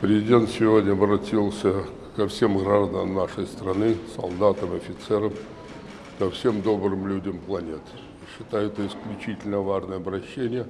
Президент сегодня обратился ко всем гражданам нашей страны, солдатам, офицерам, ко всем добрым людям планеты. Считаю это исключительно важное обращение.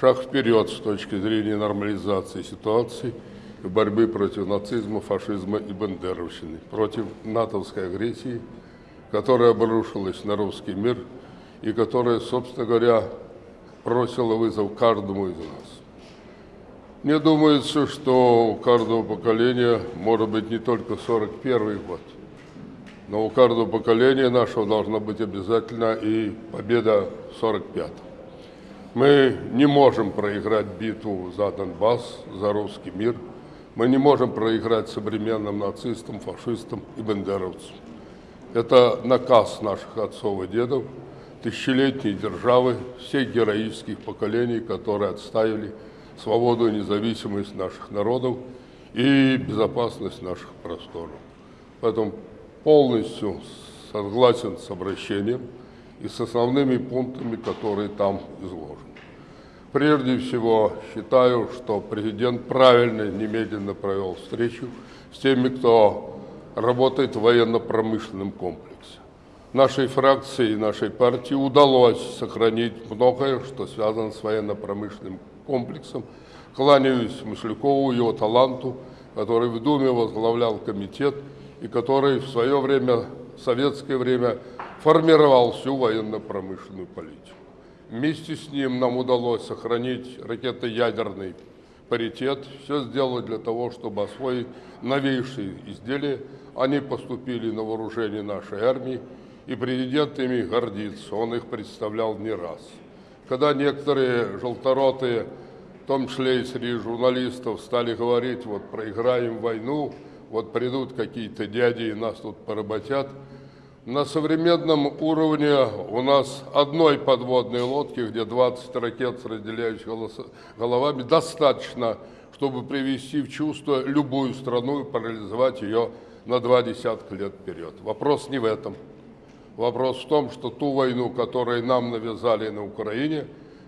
Шаг вперед с точки зрения нормализации ситуации и борьбы против нацизма, фашизма и бандеровщины, против натовской агрессии, которая обрушилась на русский мир и которая, собственно говоря, бросила вызов каждому из нас. Мне думается, что у каждого поколения может быть не только 41 год, но у каждого поколения нашего должна быть обязательно и победа в 45 -м. Мы не можем проиграть битву за Донбасс, за русский мир. Мы не можем проиграть современным нацистам, фашистам и бандеровцам. Это наказ наших отцов и дедов, тысячелетней державы, всех героических поколений, которые отставили свободу и независимость наших народов и безопасность наших просторов. Поэтому полностью согласен с обращением и с основными пунктами, которые там изложены. Прежде всего, считаю, что президент правильно немедленно провел встречу с теми, кто работает в военно-промышленном комплексе. Нашей фракции и нашей партии удалось сохранить многое, что связано с военно-промышленным комплексом. Кланяюсь Маслякову, его таланту, который в Думе возглавлял комитет и который в свое время, в советское время, формировал всю военно-промышленную политику. Вместе с ним нам удалось сохранить ракетоядерный паритет, все сделать для того, чтобы освоить новейшие изделия. Они поступили на вооружение нашей армии, и президент ими гордится, он их представлял не раз когда некоторые желторотые, в том числе и среди журналистов, стали говорить, вот проиграем войну, вот придут какие-то дяди и нас тут поработят. На современном уровне у нас одной подводной лодки, где 20 ракет с разделяющими головами, достаточно, чтобы привести в чувство любую страну и парализовать ее на два десятка лет вперед. Вопрос не в этом. Вопрос в том, что ту войну, которую нам навязали на Украине,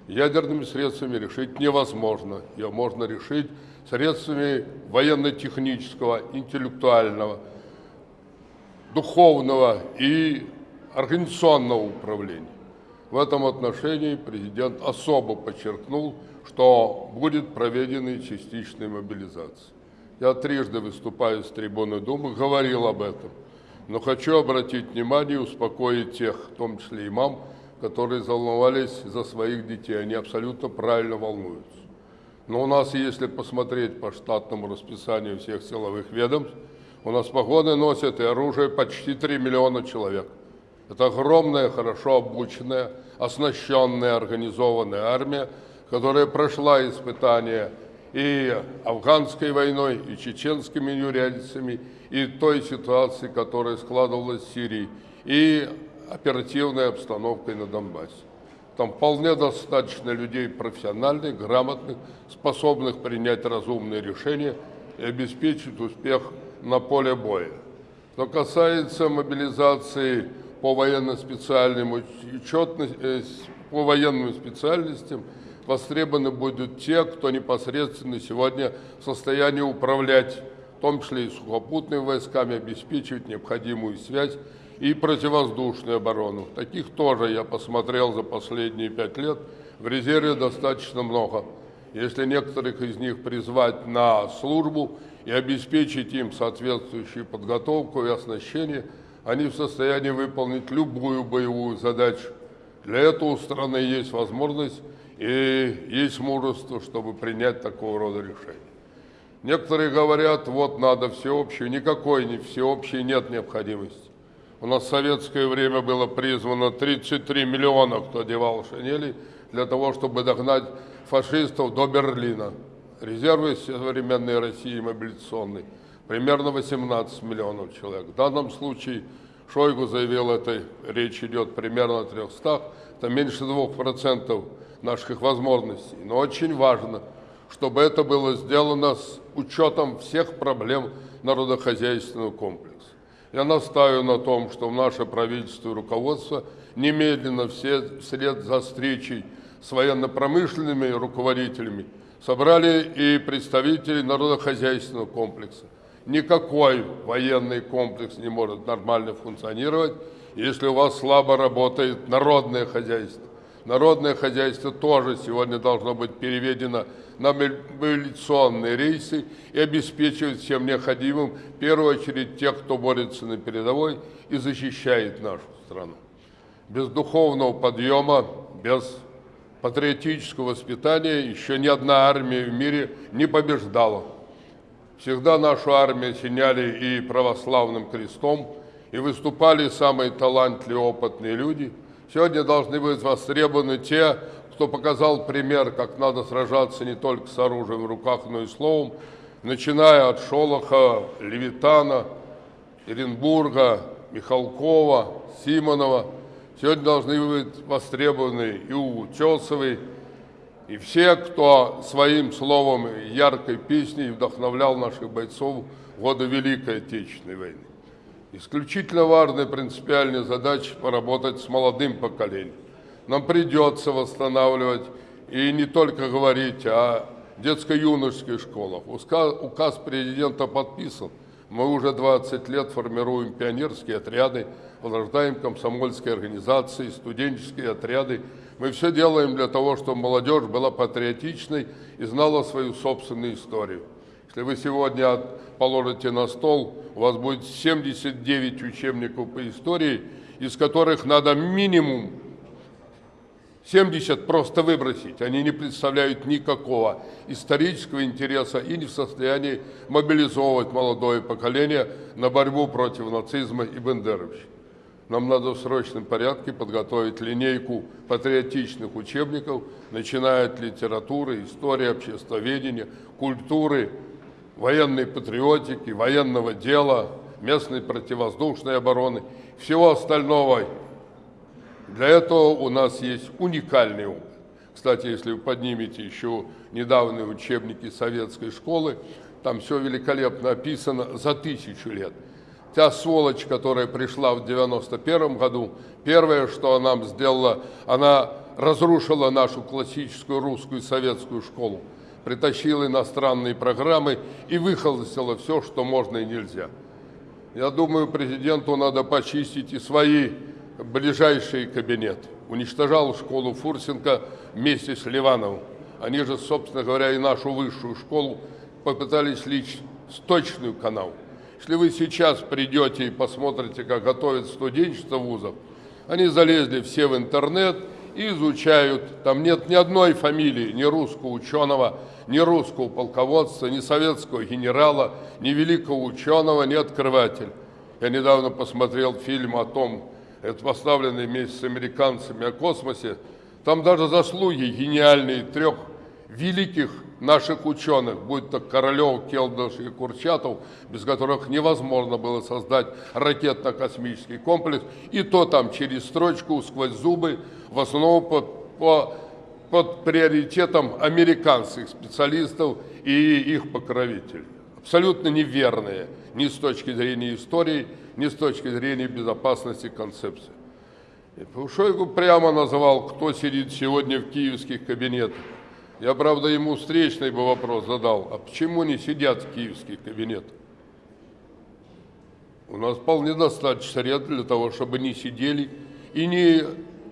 ядерными средствами решить невозможно. Ее можно решить средствами военно-технического, интеллектуального, духовного и организационного управления. В этом отношении президент особо подчеркнул, что будет проведена частичная мобилизация. Я трижды выступаю с трибуны Думы, говорил об этом – но хочу обратить внимание и успокоить тех, в том числе и мам, которые волновались за своих детей. Они абсолютно правильно волнуются. Но у нас, если посмотреть по штатному расписанию всех силовых ведомств, у нас погоны носят и оружие почти 3 миллиона человек. Это огромная, хорошо обученная, оснащенная, организованная армия, которая прошла испытания и афганской войной, и чеченскими неурядицами, и той ситуации, которая складывалась в Сирии, и оперативной обстановкой на Донбассе. Там вполне достаточно людей профессиональных, грамотных, способных принять разумные решения и обеспечить успех на поле боя. Что касается мобилизации по военно-специальным учетности, э, по военным специальностям, востребованы будут те, кто непосредственно сегодня в состоянии управлять в том числе и сухопутными войсками, обеспечивать необходимую связь и противовоздушную оборону. Таких тоже я посмотрел за последние пять лет. В резерве достаточно много. Если некоторых из них призвать на службу и обеспечить им соответствующую подготовку и оснащение, они в состоянии выполнить любую боевую задачу. Для этого у страны есть возможность и есть мужество, чтобы принять такого рода решение. Некоторые говорят, вот надо всеобщее. Никакой не всеобщей нет необходимости. У нас в советское время было призвано 33 миллиона, кто одевал шинели, для того, чтобы догнать фашистов до Берлина. Резервы современной России мобилизационные примерно 18 миллионов человек. В данном случае Шойгу заявил, это речь идет примерно о 300, это меньше 2% наших возможностей. Но очень важно – чтобы это было сделано с учетом всех проблем народохозяйственного комплекса. Я настаиваю на том, что наше правительство и руководство немедленно все вслед за встречей с военно-промышленными руководителями Собрали и представителей народохозяйственного комплекса. Никакой военный комплекс не может нормально функционировать, если у вас слабо работает народное хозяйство. Народное хозяйство тоже сегодня должно быть переведено на мобилизационные рейсы и обеспечивать всем необходимым, в первую очередь, тех, кто борется на передовой и защищает нашу страну. Без духовного подъема, без патриотического воспитания еще ни одна армия в мире не побеждала. Всегда нашу армию осеняли и православным крестом, и выступали самые талантливые, опытные люди. Сегодня должны быть востребованы те, кто показал пример, как надо сражаться не только с оружием в руках, но и словом, начиная от Шолоха, Левитана, Оренбурга, Михалкова, Симонова. Сегодня должны быть востребованы и Утесовы, и все, кто своим словом яркой песней вдохновлял наших бойцов в годы Великой Отечественной войны. Исключительно важная принципиальная задача поработать с молодым поколением нам придется восстанавливать и не только говорить о детско-юношеских школах. Указ, указ президента подписан. Мы уже 20 лет формируем пионерские отряды, возрождаем комсомольские организации, студенческие отряды. Мы все делаем для того, чтобы молодежь была патриотичной и знала свою собственную историю. Если вы сегодня положите на стол, у вас будет 79 учебников по истории, из которых надо минимум 70 просто выбросить. Они не представляют никакого исторического интереса и не в состоянии мобилизовывать молодое поколение на борьбу против нацизма и бендеровщины. Нам надо в срочном порядке подготовить линейку патриотичных учебников, начиная от литературы, истории, обществоведения, культуры, военной патриотики, военного дела, местной противовоздушной обороны, всего остального для этого у нас есть уникальный опыт. Кстати, если вы поднимете еще недавние учебники советской школы, там все великолепно описано за тысячу лет. Та сволочь, которая пришла в 91 году, первое, что она сделала, она разрушила нашу классическую русскую советскую школу, притащила иностранные программы и выхолостила все, что можно и нельзя. Я думаю, президенту надо почистить и свои ближайший кабинет. Уничтожал школу Фурсенко вместе с Ливановым. Они же, собственно говоря, и нашу высшую школу попытались лить сточную канал. Если вы сейчас придете и посмотрите, как готовят студенчество вузов, они залезли все в интернет и изучают. Там нет ни одной фамилии, ни русского ученого, ни русского полководца, ни советского генерала, ни великого ученого, ни открывателя. Я недавно посмотрел фильм о том, это поставленный вместе с американцами о космосе, там даже заслуги гениальные трех великих наших ученых, будь то Королев, Келдыш и Курчатов, без которых невозможно было создать ракетно-космический комплекс, и то там через строчку, сквозь зубы, в основном под, по, под приоритетом американских специалистов и их покровителей. Абсолютно неверные ни с точки зрения истории, ни с точки зрения безопасности концепции. И Шойгу прямо называл, кто сидит сегодня в киевских кабинетах. Я, правда, ему встречный бы вопрос задал, а почему не сидят в киевских кабинетах? У нас вполне достаточно средств для того, чтобы не сидели и не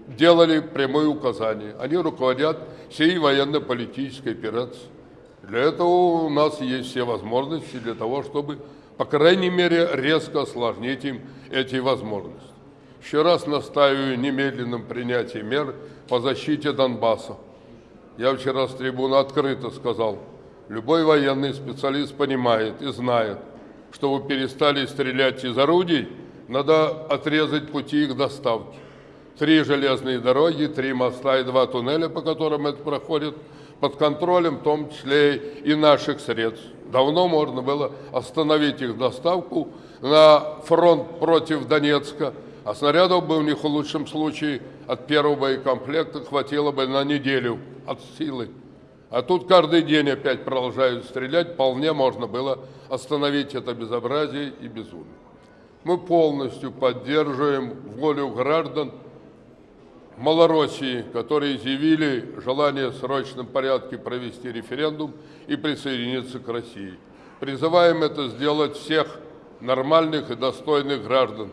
делали прямые указания. Они руководят всей военно-политической операцией. Для этого у нас есть все возможности для того, чтобы по крайней мере, резко осложнить им эти возможности. Еще раз настаиваю немедленном принятии мер по защите Донбасса. Я вчера с трибуны открыто сказал, любой военный специалист понимает и знает, что вы перестали стрелять из орудий, надо отрезать пути их доставки. Три железные дороги, три моста и два туннеля, по которым это проходит, под контролем, в том числе и наших средств. Давно можно было остановить их доставку на фронт против Донецка, а снарядов бы у них в лучшем случае от первого боекомплекта хватило бы на неделю от силы. А тут каждый день опять продолжают стрелять, вполне можно было остановить это безобразие и безумие. Мы полностью поддерживаем волю граждан Малороссии, которые изъявили желание в срочном порядке провести референдум и присоединиться к России. Призываем это сделать всех нормальных и достойных граждан.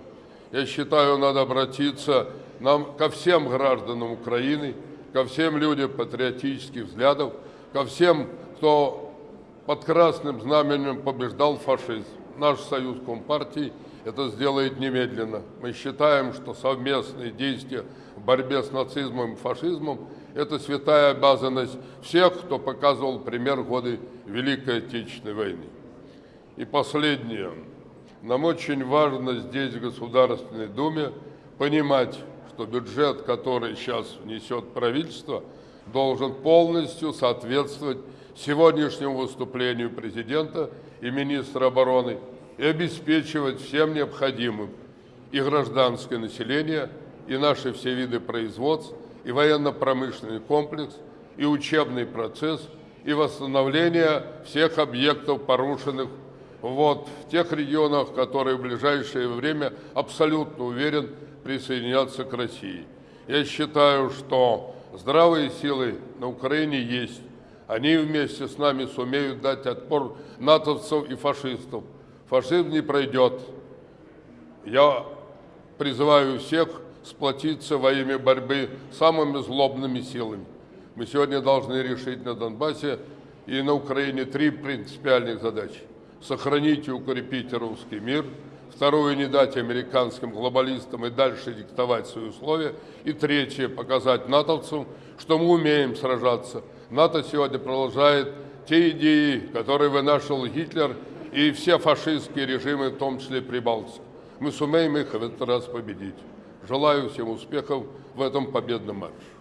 Я считаю, надо обратиться нам ко всем гражданам Украины, ко всем людям патриотических взглядов, ко всем, кто под красным знаменем побеждал фашизм. Наш союз Компартии это сделает немедленно. Мы считаем, что совместные действия в борьбе с нацизмом и фашизмом – это святая обязанность всех, кто показывал пример в годы Великой Отечественной войны. И последнее. Нам очень важно здесь, в Государственной Думе, понимать, что бюджет, который сейчас внесет правительство, должен полностью соответствовать сегодняшнему выступлению президента и министра обороны и обеспечивать всем необходимым и гражданское население, и наши все виды производств, и военно-промышленный комплекс, и учебный процесс, и восстановление всех объектов, порушенных вот, в тех регионах, которые в ближайшее время, абсолютно уверен, присоединятся к России. Я считаю, что здравые силы на Украине есть. Они вместе с нами сумеют дать отпор натовцев и фашистов. Фашизм не пройдет. Я призываю всех сплотиться во имя борьбы с самыми злобными силами. Мы сегодня должны решить на Донбассе и на Украине три принципиальных задачи сохранить и укрепить русский мир. Второе, не дать американским глобалистам и дальше диктовать свои условия. И третье, показать натовцам, что мы умеем сражаться. НАТО сегодня продолжает те идеи, которые вынашивал Гитлер и все фашистские режимы, в том числе Прибалтики. Мы сумеем их в этот раз победить. Желаю всем успехов в этом победном марше.